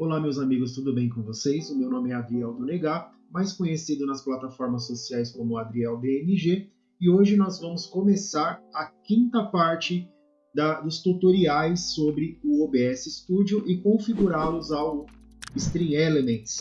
Olá, meus amigos, tudo bem com vocês? O meu nome é Adriel do Negar, mais conhecido nas plataformas sociais como Adriel DNG, e hoje nós vamos começar a quinta parte da, dos tutoriais sobre o OBS Studio e configurá-los ao Stream Elements.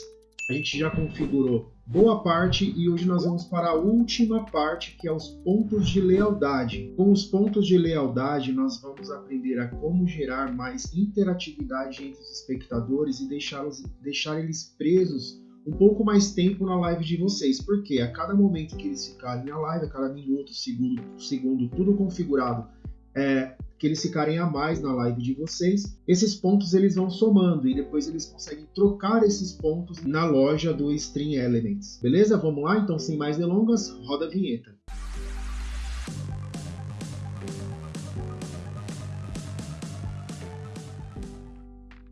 A gente já configurou boa parte e hoje nós vamos para a última parte, que é os pontos de lealdade. Com os pontos de lealdade, nós vamos aprender a como gerar mais interatividade entre os espectadores e deixá-los, deixar eles presos um pouco mais tempo na live de vocês, porque a cada momento que eles ficarem na live, a cada minuto, segundo, segundo tudo configurado, é, que eles ficarem a mais na live de vocês, esses pontos eles vão somando e depois eles conseguem trocar esses pontos na loja do Stream Elements. Beleza? Vamos lá? Então, sem mais delongas, roda a vinheta.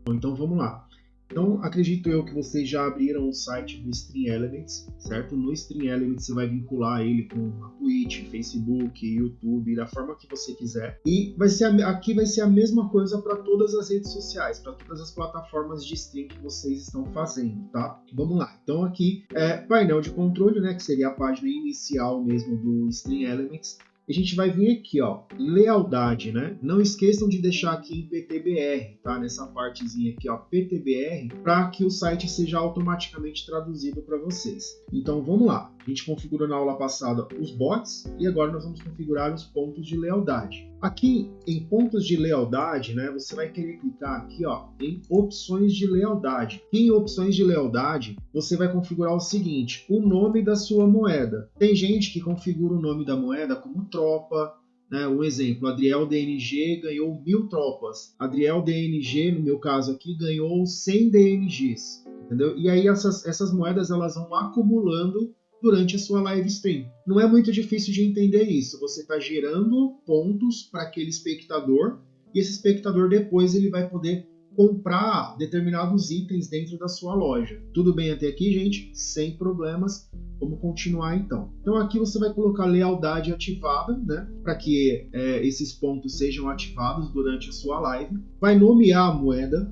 Então vamos lá. Então, acredito eu que vocês já abriram o site do Stream Elements, certo? No Stream Elements você vai vincular ele com a Twitch, Facebook, YouTube, da forma que você quiser. E vai ser a, aqui vai ser a mesma coisa para todas as redes sociais, para todas as plataformas de stream que vocês estão fazendo, tá? Vamos lá. Então aqui é painel de controle, né, que seria a página inicial mesmo do Stream Elements a gente vai vir aqui, ó, lealdade, né? Não esqueçam de deixar aqui em PTBR, tá? Nessa partezinha aqui, ó, PTBR, para que o site seja automaticamente traduzido para vocês. Então vamos lá. A gente configurou na aula passada os bots e agora nós vamos configurar os pontos de lealdade. Aqui em pontos de lealdade, né, você vai querer clicar aqui ó, em opções de lealdade. em opções de lealdade, você vai configurar o seguinte, o nome da sua moeda. Tem gente que configura o nome da moeda como tropa, né, um exemplo, Adriel DNG ganhou mil tropas. Adriel DNG, no meu caso aqui, ganhou 100 DNGs. Entendeu? E aí essas, essas moedas elas vão acumulando durante a sua live stream. Não é muito difícil de entender isso. Você está gerando pontos para aquele espectador e esse espectador depois ele vai poder comprar determinados itens dentro da sua loja. Tudo bem até aqui, gente? Sem problemas. Vamos continuar então. Então aqui você vai colocar lealdade ativada, né? Para que é, esses pontos sejam ativados durante a sua live. Vai nomear a moeda.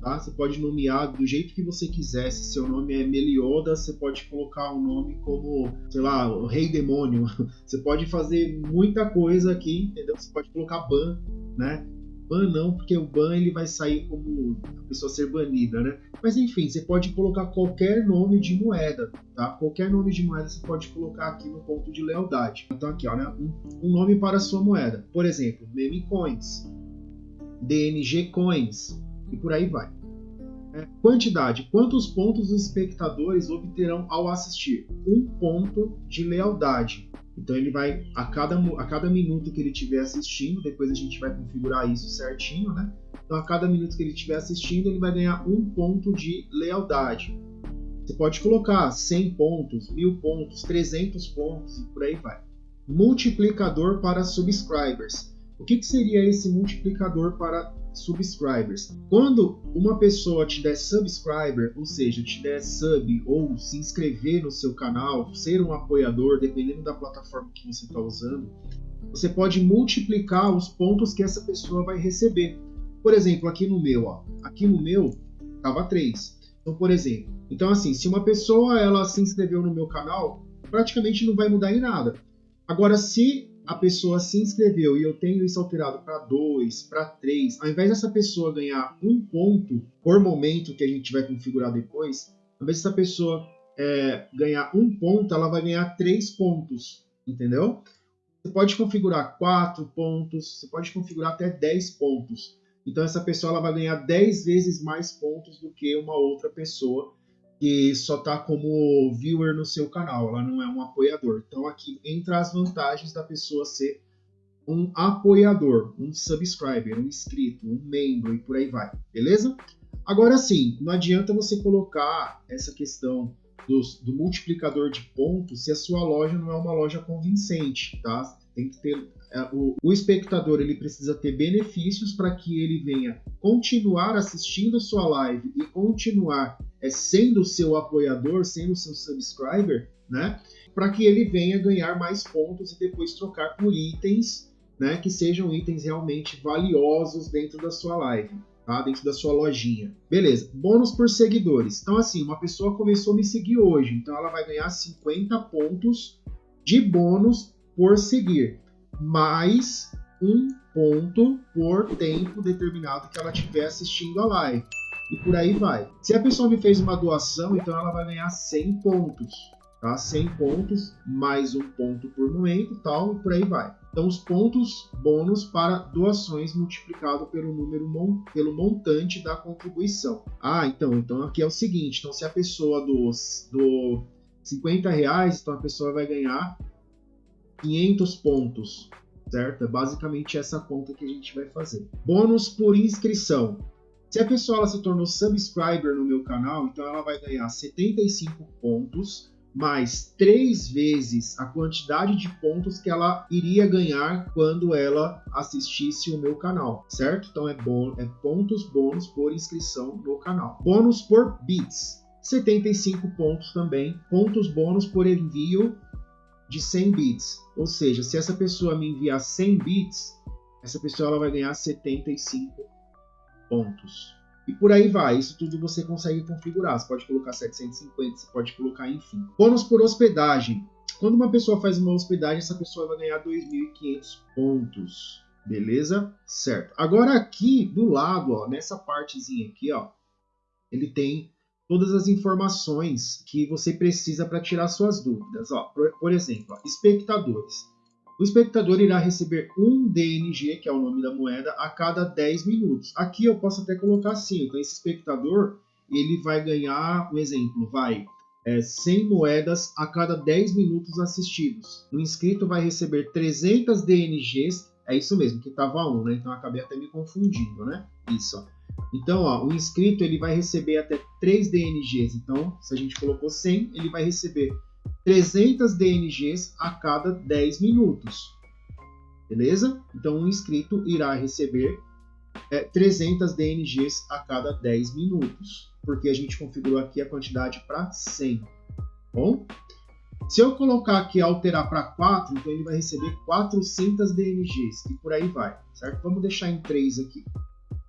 Tá? Você pode nomear do jeito que você quiser. Se seu nome é Melioda, você pode colocar um nome como, sei lá, o Rei Demônio. Você pode fazer muita coisa aqui, entendeu? Você pode colocar ban, né? Ban não, porque o ban ele vai sair como a pessoa ser banida, né? Mas enfim, você pode colocar qualquer nome de moeda, tá? Qualquer nome de moeda você pode colocar aqui no ponto de lealdade. Então aqui, ó, né? um, um nome para a sua moeda. Por exemplo, Meme Coins, DNG Coins, e por aí vai. É, quantidade: quantos pontos os espectadores obterão ao assistir? Um ponto de lealdade. Então ele vai a cada, a cada minuto que ele estiver assistindo, depois a gente vai configurar isso certinho, né? Então a cada minuto que ele estiver assistindo, ele vai ganhar um ponto de lealdade. Você pode colocar 100 pontos, 1000 pontos, 300 pontos e por aí vai. Multiplicador para subscribers. O que, que seria esse multiplicador para subscribers. Quando uma pessoa te der subscriber, ou seja, te der sub ou se inscrever no seu canal, ser um apoiador, dependendo da plataforma que você está usando, você pode multiplicar os pontos que essa pessoa vai receber. Por exemplo, aqui no meu, ó, aqui no meu tava 3. Então, por exemplo, então assim, se uma pessoa ela se inscreveu no meu canal, praticamente não vai mudar em nada. Agora, se a pessoa se inscreveu e eu tenho isso alterado para 2, para 3, ao invés dessa pessoa ganhar um ponto por momento que a gente vai configurar depois, ao invés dessa pessoa é, ganhar um ponto, ela vai ganhar três pontos, entendeu? Você pode configurar 4 pontos, você pode configurar até 10 pontos. Então essa pessoa ela vai ganhar 10 vezes mais pontos do que uma outra pessoa que só está como viewer no seu canal, ela não é um apoiador. Então aqui entra as vantagens da pessoa ser um apoiador, um subscriber, um inscrito, um membro e por aí vai, beleza? Agora sim, não adianta você colocar essa questão do, do multiplicador de pontos se a sua loja não é uma loja convincente, tá? Tem que ter é, o, o espectador ele precisa ter benefícios para que ele venha continuar assistindo sua live e continuar é, sendo seu apoiador, sendo seu subscriber, né? Para que ele venha ganhar mais pontos e depois trocar por itens, né? Que sejam itens realmente valiosos dentro da sua live. tá? Dentro da sua lojinha. Beleza. Bônus por seguidores. Então, assim, uma pessoa começou a me seguir hoje, então ela vai ganhar 50 pontos de bônus por seguir, mais um ponto por tempo determinado que ela estiver assistindo a live. E por aí vai. Se a pessoa me fez uma doação, então ela vai ganhar 100 pontos tá? 100 pontos, mais um ponto por momento, tal, e por aí vai. Então, os pontos bônus para doações multiplicado pelo número pelo montante da contribuição. Ah, então, então aqui é o seguinte: então, se a pessoa do 50 reais, então a pessoa vai ganhar 500 pontos, certo? É basicamente essa conta que a gente vai fazer. Bônus por inscrição. Se a pessoa ela se tornou subscriber no meu canal, então ela vai ganhar 75 pontos mais três vezes a quantidade de pontos que ela iria ganhar quando ela assistisse o meu canal, certo? Então é, bom, é pontos bônus por inscrição no canal. Bônus por bits, 75 pontos também. Pontos bônus por envio de 100 bits. Ou seja, se essa pessoa me enviar 100 bits, essa pessoa ela vai ganhar 75 pontos. E por aí vai, isso tudo você consegue configurar. Você pode colocar 750, você pode colocar, enfim. Bônus por hospedagem. Quando uma pessoa faz uma hospedagem, essa pessoa vai ganhar 2.500 pontos. Beleza? Certo. Agora aqui do lado, ó, nessa partezinha aqui, ó, ele tem todas as informações que você precisa para tirar suas dúvidas. Ó, por, por exemplo, ó, espectadores. O espectador irá receber um DNG, que é o nome da moeda, a cada 10 minutos. Aqui eu posso até colocar assim, então esse espectador ele vai ganhar, um exemplo, vai é, 100 moedas a cada 10 minutos assistidos. O inscrito vai receber 300 DNGs, é isso mesmo, que estava 1, né? Então acabei até me confundindo, né? Isso, ó. Então, ó, o inscrito ele vai receber até 3 DNGs. Então, se a gente colocou 100, ele vai receber 300 DNGs a cada 10 minutos. Beleza? Então, um inscrito irá receber é, 300 DNGs a cada 10 minutos, porque a gente configurou aqui a quantidade para 100. Bom? Se eu colocar aqui alterar para 4, então ele vai receber 400 DNGs e por aí vai, certo? Vamos deixar em 3 aqui.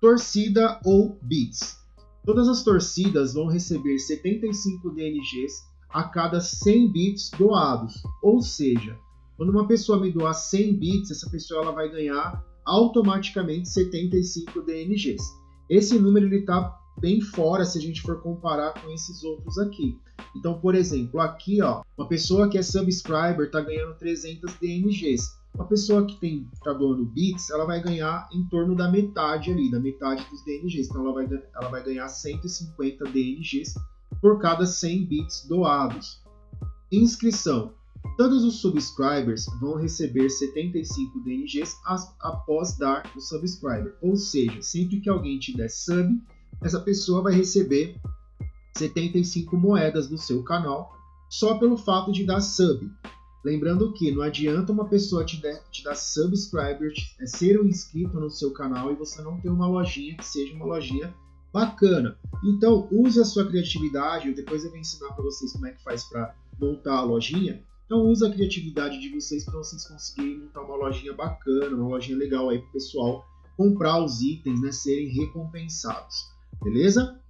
Torcida ou bits. Todas as torcidas vão receber 75 DNGs a cada 100 bits doados. Ou seja, quando uma pessoa me doar 100 bits, essa pessoa ela vai ganhar automaticamente 75 DNGs. Esse número está bem fora se a gente for comparar com esses outros aqui. Então, por exemplo, aqui, ó, uma pessoa que é subscriber está ganhando 300 DNGs. Uma pessoa que tem tá doando bits, ela vai ganhar em torno da metade ali, da metade dos DNGs. Então, ela vai, ela vai ganhar 150 DNGs por cada 100 bits doados. Inscrição. Todos os subscribers vão receber 75 DNGs após dar o subscriber. Ou seja, sempre que alguém te der sub, essa pessoa vai receber 75 moedas do seu canal só pelo fato de dar sub. Lembrando que não adianta uma pessoa te, der, te dar subscriber, é ser um inscrito no seu canal e você não ter uma lojinha que seja uma lojinha Bacana. Então, use a sua criatividade. Depois eu vou ensinar para vocês como é que faz para montar a lojinha. Então, use a criatividade de vocês para vocês conseguirem montar uma lojinha bacana, uma lojinha legal aí para o pessoal comprar os itens, né, serem recompensados. Beleza?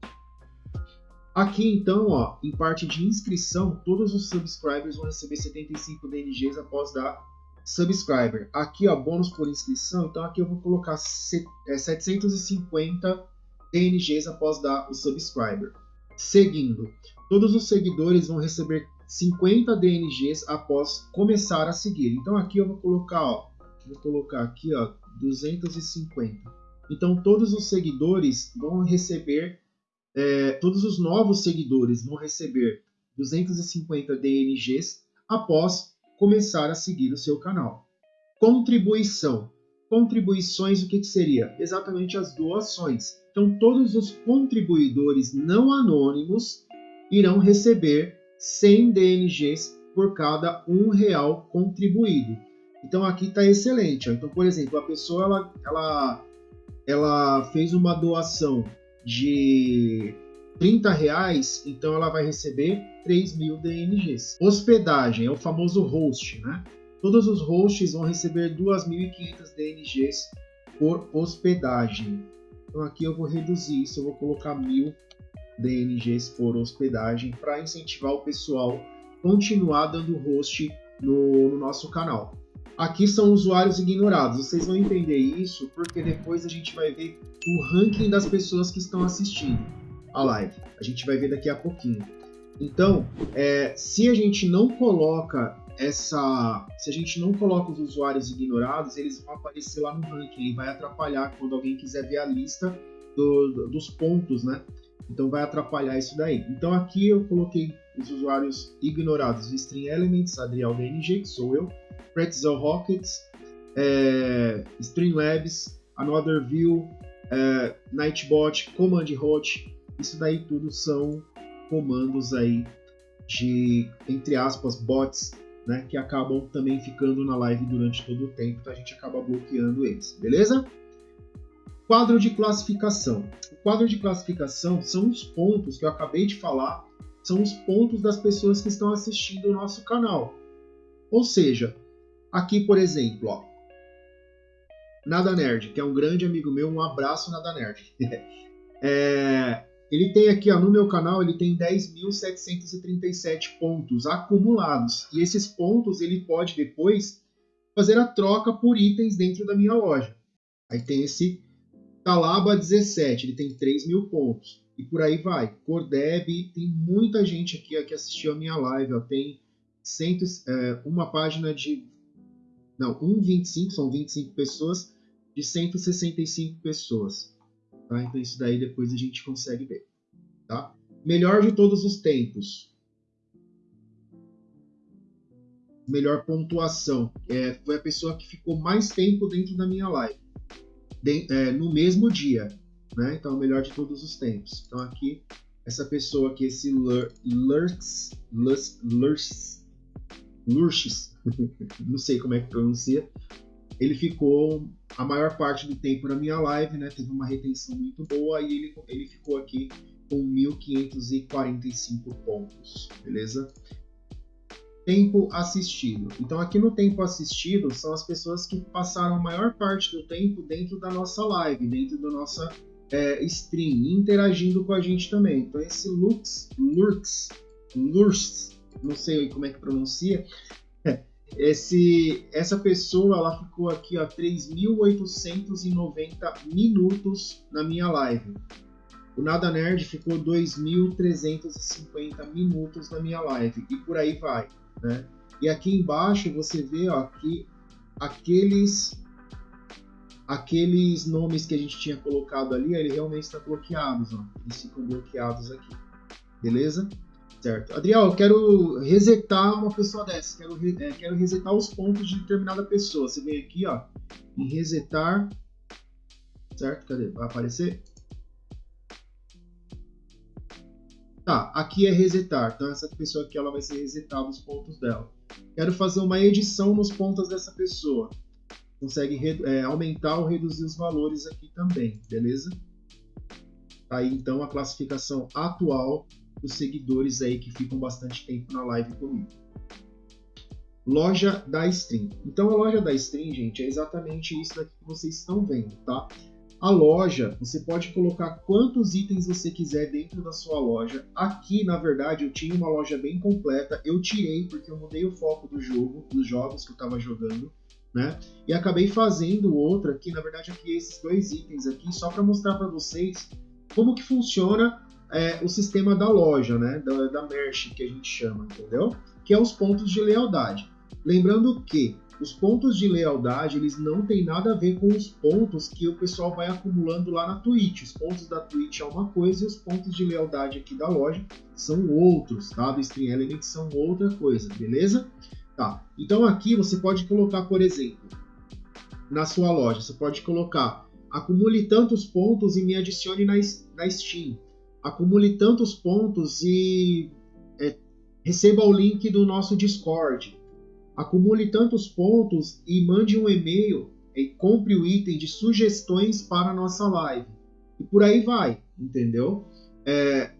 Aqui então, ó, em parte de inscrição, todos os subscribers vão receber 75 DNGs após dar subscriber. Aqui, ó, bônus por inscrição, então aqui eu vou colocar 750 DNGs após dar o subscriber. Seguindo, todos os seguidores vão receber 50 DNGs após começar a seguir. Então aqui eu vou colocar, ó, vou colocar aqui, ó, 250. Então todos os seguidores vão receber, é, todos os novos seguidores vão receber 250 DNGs após começar a seguir o seu canal. Contribuição. Contribuições, o que, que seria? Exatamente as doações. Então, todos os contribuidores não anônimos irão receber 100 DNGs por cada um real contribuído. Então, aqui está excelente. Então, por exemplo, a pessoa ela, ela, ela fez uma doação de 30 reais, então ela vai receber 3 mil DNGs. Hospedagem é o famoso host, né? Todos os hosts vão receber 2.500 DNGs por hospedagem. Então aqui eu vou reduzir isso, eu vou colocar mil DNGs por hospedagem para incentivar o pessoal continuar dando host no, no nosso canal. Aqui são usuários ignorados. Vocês vão entender isso porque depois a gente vai ver o ranking das pessoas que estão assistindo a live. A gente vai ver daqui a pouquinho. Então, é, se a gente não coloca essa, se a gente não coloca os usuários ignorados, eles vão aparecer lá no ranking e vai atrapalhar quando alguém quiser ver a lista do, dos pontos, né? Então vai atrapalhar isso daí. Então aqui eu coloquei os usuários ignorados: String Elements, Adriel DNG, que sou eu, Pretzel Rockets, é, Streamlabs, Another View, é, Nightbot, Command Hot. Isso daí tudo são comandos aí de, entre aspas, bots, né, que acabam também ficando na live durante todo o tempo, então a gente acaba bloqueando eles, beleza? Quadro de classificação. O quadro de classificação são os pontos que eu acabei de falar, são os pontos das pessoas que estão assistindo o nosso canal. Ou seja, aqui, por exemplo, ó, Nada Nerd, que é um grande amigo meu, um abraço Nada Nerd. é, ele tem aqui, ó, no meu canal, ele tem 10.737 pontos acumulados. E esses pontos ele pode depois fazer a troca por itens dentro da minha loja. Aí tem esse Talaba 17, ele tem 3 mil pontos. E por aí vai. Cordeb, tem muita gente aqui ó, que assistiu a minha live. Ó, tem cento, é, uma página de. Não, 1,25, são 25 pessoas, de 165 pessoas. Tá? Então isso daí depois a gente consegue ver. Tá? Melhor de todos os tempos. Melhor pontuação. É, foi a pessoa que ficou mais tempo dentro da minha live. De, é, no mesmo dia. Né? Então, melhor de todos os tempos. Então aqui, essa pessoa aqui, esse Lurks, Lurks, Lurks, Lurks, não sei como é que pronuncia, ele ficou a maior parte do tempo na minha live, né? Teve uma retenção muito boa e ele, ele ficou aqui com 1.545 pontos, beleza? Tempo assistido. Então, aqui no tempo assistido são as pessoas que passaram a maior parte do tempo dentro da nossa live, dentro da nossa é, stream, interagindo com a gente também. Então, esse Lux, Lurks, Lurs, não sei como é que pronuncia, esse, essa pessoa ela ficou aqui a 3.890 minutos na minha live. O Nada Nerd ficou 2.350 minutos na minha live e por aí vai, né? E aqui embaixo você vê ó, que aqueles aqueles nomes que a gente tinha colocado ali, ele realmente está bloqueados, ó. Eles ficam bloqueados aqui. Beleza? Certo. Adriel, eu quero resetar uma pessoa dessa. Quero, é, quero resetar os pontos de determinada pessoa. Você vem aqui, ó, em resetar. Certo? Cadê? Vai aparecer? Tá, aqui é resetar. Então essa pessoa aqui ela vai ser resetada os pontos dela. Quero fazer uma edição nos pontos dessa pessoa. Consegue é, aumentar ou reduzir os valores aqui também, beleza? Tá aí então a classificação atual os seguidores aí que ficam bastante tempo na live comigo. Loja da Stream. Então a loja da Stream, gente, é exatamente isso daqui que vocês estão vendo, tá? A loja, você pode colocar quantos itens você quiser dentro da sua loja. Aqui, na verdade, eu tinha uma loja bem completa. Eu tirei porque eu mudei o foco do jogo, dos jogos que eu estava jogando, né? E acabei fazendo outra aqui, na verdade, aqui esses dois itens aqui, só para mostrar para vocês como que funciona é, o sistema da loja, né? Da, da merch que a gente chama, entendeu? Que é os pontos de lealdade. Lembrando que os pontos de lealdade eles não têm nada a ver com os pontos que o pessoal vai acumulando lá na Twitch. Os pontos da Twitch é uma coisa e os pontos de lealdade aqui da loja são outros, tá? Do Stream Elements são outra coisa, beleza? Tá. Então aqui você pode colocar, por exemplo, na sua loja, você pode colocar acumule tantos pontos e me adicione na, na Steam acumule tantos pontos e é, receba o link do nosso Discord. Acumule tantos pontos e mande um e-mail e compre o item de sugestões para a nossa live. E por aí vai, entendeu? É,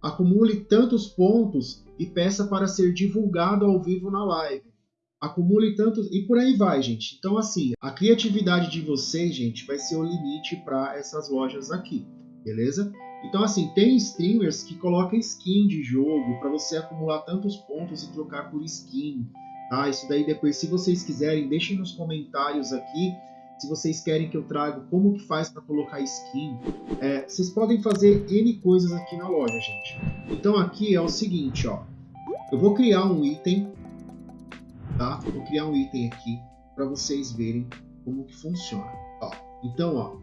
acumule tantos pontos e peça para ser divulgado ao vivo na live. acumule tantos e por aí vai, gente. Então assim, a criatividade de vocês, gente, vai ser o limite para essas lojas aqui, beleza? Então assim, tem streamers que colocam skin de jogo para você acumular tantos pontos e trocar por skin, tá? Isso daí depois, se vocês quiserem, deixem nos comentários aqui se vocês querem que eu traga como que faz para colocar skin. É, vocês podem fazer N coisas aqui na loja, gente. Então aqui é o seguinte, ó. Eu vou criar um item tá? Vou criar um item aqui para vocês verem como que funciona. Ó, então, ó,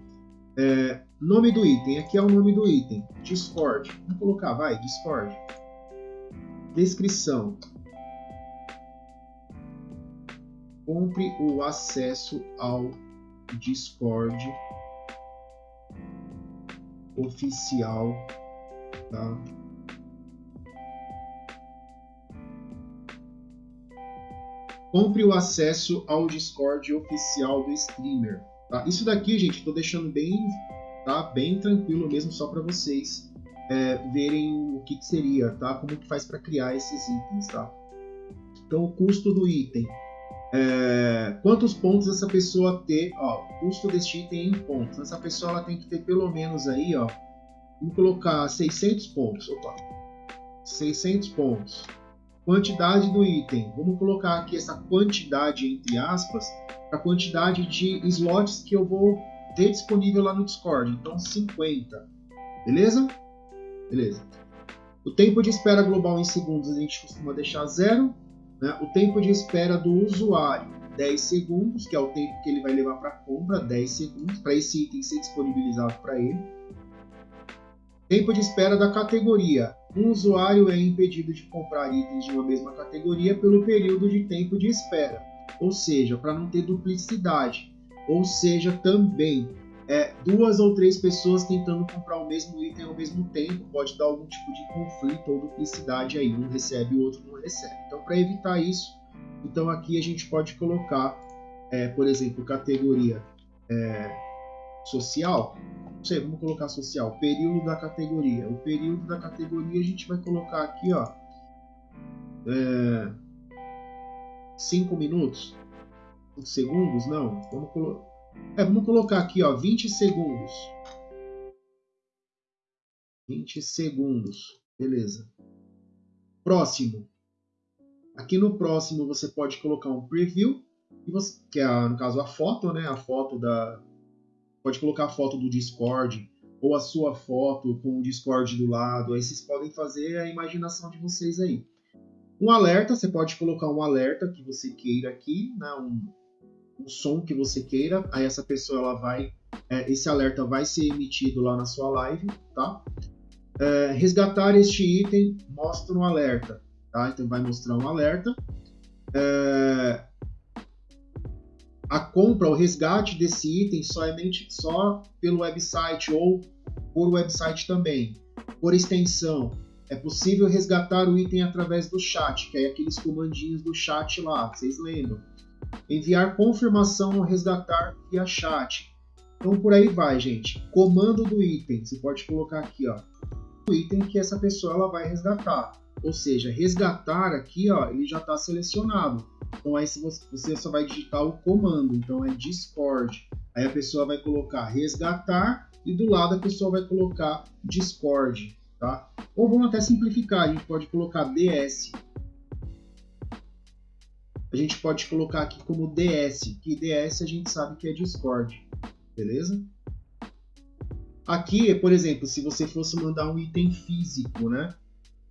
é, nome do item, aqui é o nome do item, Discord. Vamos colocar, vai, Discord. Descrição. Compre o acesso ao Discord oficial, tá? compre o acesso ao Discord oficial do streamer. Tá? Isso daqui, gente, estou deixando bem, tá? bem tranquilo mesmo, só para vocês é, verem o que, que, seria, tá? Como que faz para criar esses itens, tá? Então, o custo do item. É, quantos pontos essa pessoa ter? Ó, custo deste item em pontos. Essa pessoa ela tem que ter pelo menos aí, ó. Vamos colocar 600 pontos. Opa, 600 pontos quantidade do item. Vamos colocar aqui essa quantidade entre aspas, a quantidade de slots que eu vou ter disponível lá no Discord. Então 50. Beleza? Beleza. O tempo de espera global em segundos a gente costuma deixar zero. Né? O tempo de espera do usuário 10 segundos, que é o tempo que ele vai levar para compra, 10 segundos, para esse item ser disponibilizado para ele. Tempo de espera da categoria um usuário é impedido de comprar itens de uma mesma categoria pelo período de tempo de espera, ou seja, para não ter duplicidade, ou seja, também é, duas ou três pessoas tentando comprar o mesmo item ao mesmo tempo pode dar algum tipo de conflito ou duplicidade aí, um recebe o outro não recebe. Então, para evitar isso, então aqui a gente pode colocar, é, por exemplo, categoria é, social, sei, vamos colocar social, período da categoria. O período da categoria a gente vai colocar aqui, ó, 5 é, minutos, 5 segundos, não, vamos, colo é, vamos colocar aqui, ó, 20 segundos. 20 segundos, beleza. Próximo. Aqui no próximo você pode colocar um preview, que é, no caso, a foto, né? A foto da, pode colocar a foto do Discord ou a sua foto com o Discord do lado. Aí vocês podem fazer a imaginação de vocês aí. Um alerta, você pode colocar um alerta que você queira aqui, né? um, um som que você queira. Aí essa pessoa ela vai, é, esse alerta vai ser emitido lá na sua live, tá? É, resgatar este item mostra um alerta, tá? Então vai mostrar um alerta. É, a compra, o resgate desse item somente só pelo website ou por website também. Por extensão, é possível resgatar o item através do chat, que é aqueles comandinhos do chat lá, vocês lembram? Enviar confirmação ou resgatar via chat. Então por aí vai, gente. Comando do item, você pode colocar aqui, ó, o item que essa pessoa ela vai resgatar. Ou seja, resgatar aqui, ó, ele já está selecionado. Então aí você só vai digitar o comando, então é Discord. Aí a pessoa vai colocar resgatar e do lado a pessoa vai colocar Discord, tá? Ou vamos até simplificar, a gente pode colocar DS. A gente pode colocar aqui como DS, que DS a gente sabe que é Discord, beleza? Aqui, por exemplo, se você fosse mandar um item físico, né?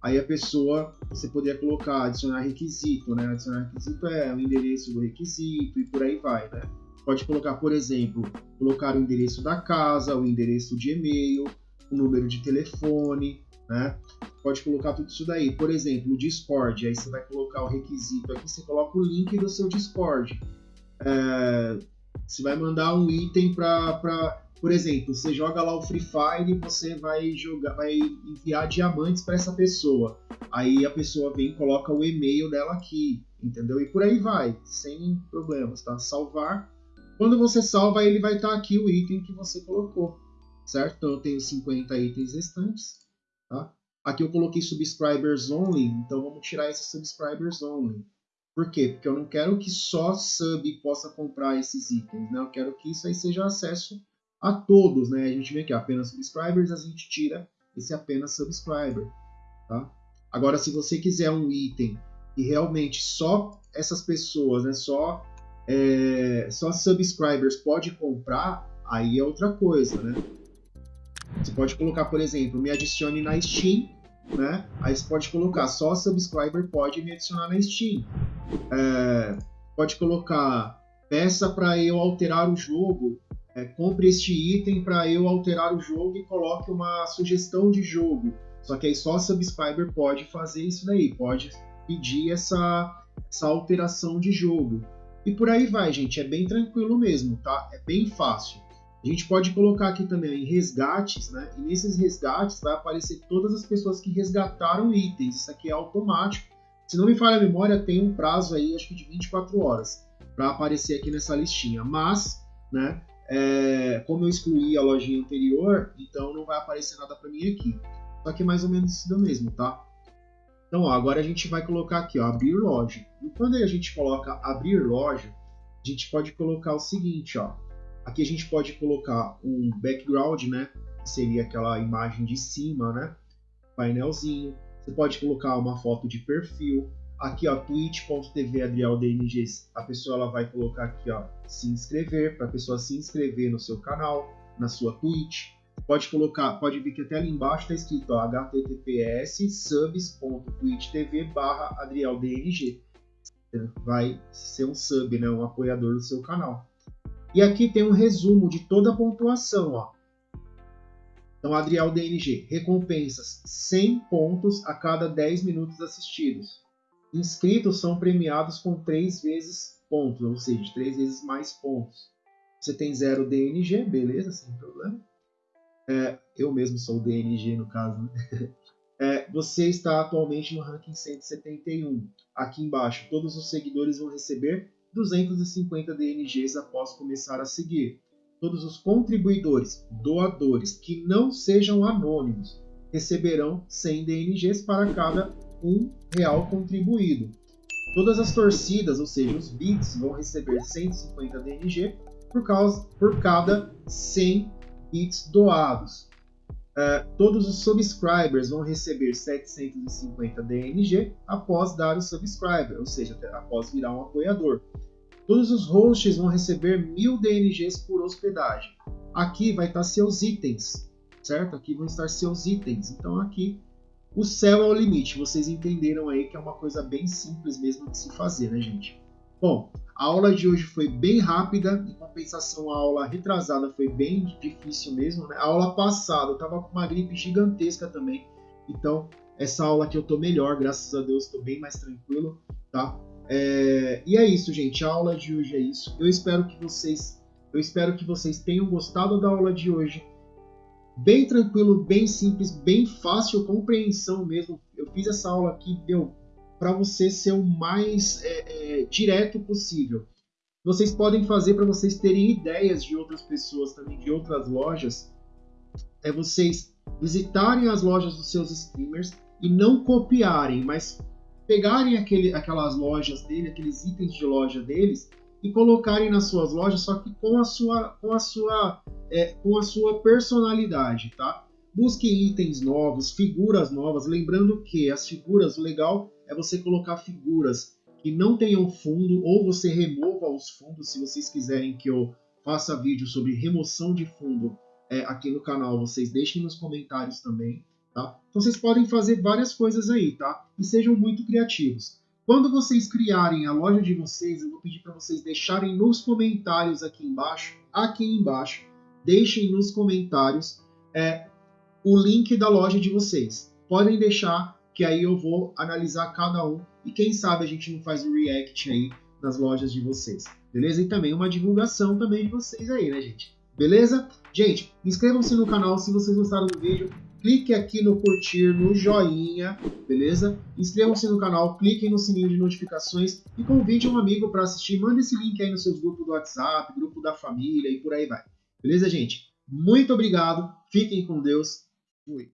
Aí a pessoa, você poderia colocar, adicionar requisito, né? Adicionar requisito é o endereço do requisito e por aí vai, né? Pode colocar, por exemplo, colocar o endereço da casa, o endereço de e-mail, o número de telefone, né? Pode colocar tudo isso daí. Por exemplo, o Discord, aí você vai colocar o requisito aqui, você coloca o link do seu Discord. É, você vai mandar um item para por exemplo, você joga lá o Free Fire e você vai jogar, vai enviar diamantes para essa pessoa. Aí a pessoa vem e coloca o e-mail dela aqui, entendeu? E por aí vai, sem problemas, tá? Salvar. Quando você salva, ele vai estar tá aqui o item que você colocou, certo? Então eu tenho 50 itens restantes, tá? Aqui eu coloquei subscribers only, então vamos tirar esses subscribers only. Por quê? Porque eu não quero que só sub possa comprar esses itens, né? Eu quero que isso aí seja acesso a todos, né? A gente vê aqui apenas subscribers, a gente tira esse apenas subscriber, tá? Agora, se você quiser um item e realmente só essas pessoas, né? Só é, só subscribers pode comprar, aí é outra coisa, né? Você pode colocar, por exemplo, me adicione na Steam, né? Aí você pode colocar só subscriber pode me adicionar na Steam. É, pode colocar peça para eu alterar o jogo, é, compre este item para eu alterar o jogo e coloque uma sugestão de jogo. Só que aí só subscriber pode fazer isso daí, pode pedir essa, essa alteração de jogo. E por aí vai, gente, é bem tranquilo mesmo, tá? É bem fácil. A gente pode colocar aqui também resgates, né? E nesses resgates vai aparecer todas as pessoas que resgataram itens. Isso aqui é automático. Se não me falha a memória, tem um prazo aí, acho que de 24 horas, para aparecer aqui nessa listinha. Mas, né? É, como eu excluí a lojinha anterior, então não vai aparecer nada para mim aqui. Só que é mais ou menos isso mesmo, tá? Então, ó, agora a gente vai colocar aqui, ó, abrir loja. E quando a gente coloca abrir loja, a gente pode colocar o seguinte, ó. Aqui a gente pode colocar um background, né? Que seria aquela imagem de cima, né? Painelzinho. Você pode colocar uma foto de perfil. Aqui, ó, twitch.tv adrialdng. A pessoa ela vai colocar aqui, ó, se inscrever, para a pessoa se inscrever no seu canal, na sua Twitch. Pode colocar, pode ver que até ali embaixo está escrito ó, https subs.twitch.tv barra adrialdng. Vai ser um sub, né, um apoiador do seu canal. E aqui tem um resumo de toda a pontuação. Ó. Então, Adriel DNG, recompensas 100 pontos a cada 10 minutos assistidos. Inscritos são premiados com 3 vezes pontos, ou seja, 3 vezes mais pontos. Você tem 0 DNG, beleza, sem problema. É, eu mesmo sou DNG no caso. Né? É, você está atualmente no ranking 171. Aqui embaixo, todos os seguidores vão receber 250 DNGs após começar a seguir. Todos os contribuidores, doadores que não sejam anônimos, receberão 100 DNGs para cada um real contribuído. Todas as torcidas, ou seja, os bits, vão receber 150 DNG por, causa, por cada 100 bits doados. Uh, todos os subscribers vão receber 750 DNG após dar o subscriber, ou seja, após virar um apoiador. Todos os hosts vão receber 1000 DNGs por hospedagem. Aqui vai estar seus itens, certo? Aqui vão estar seus itens. Então aqui o céu é o limite. Vocês entenderam aí que é uma coisa bem simples mesmo de se fazer, né, gente? Bom, a aula de hoje foi bem rápida, em compensação a aula retrasada foi bem difícil mesmo, né? A aula passada eu tava com uma gripe gigantesca também, então essa aula aqui eu tô melhor, graças a Deus, tô bem mais tranquilo, tá? É... E é isso, gente, a aula de hoje é isso. Eu espero que vocês, eu espero que vocês tenham gostado da aula de hoje. Bem tranquilo, bem simples, bem fácil compreensão mesmo. Eu fiz essa aula aqui, deu para você ser o mais é, é, direto possível. Vocês podem fazer para vocês terem ideias de outras pessoas também, de outras lojas. É vocês visitarem as lojas dos seus streamers e não copiarem, mas pegarem aquele, aquelas lojas dele, aqueles itens de loja deles e colocarem nas suas lojas, só que com a sua, com a sua, é, com a sua personalidade, tá? Busque itens novos, figuras novas, lembrando que as figuras, o legal é você colocar figuras que não tenham fundo ou você remova os fundos se vocês quiserem que eu faça vídeo sobre remoção de fundo é, aqui no canal, vocês deixem nos comentários também, tá? Então vocês podem fazer várias coisas aí, tá? E sejam muito criativos. Quando vocês criarem a loja de vocês, eu vou pedir para vocês deixarem nos comentários aqui embaixo, aqui embaixo, deixem nos comentários é, o link da loja de vocês. Podem deixar que aí eu vou analisar cada um e quem sabe a gente não faz um react aí nas lojas de vocês, beleza? E também uma divulgação também de vocês aí, né, gente? Beleza? Gente, inscrevam-se no canal se vocês gostaram do vídeo, clique aqui no curtir, no joinha, beleza? Inscrevam-se no canal, cliquem no sininho de notificações e convide um amigo para assistir. Mande esse link aí nos seus grupos do WhatsApp, grupo da família e por aí vai. Beleza, gente? Muito obrigado, fiquem com Deus, fui!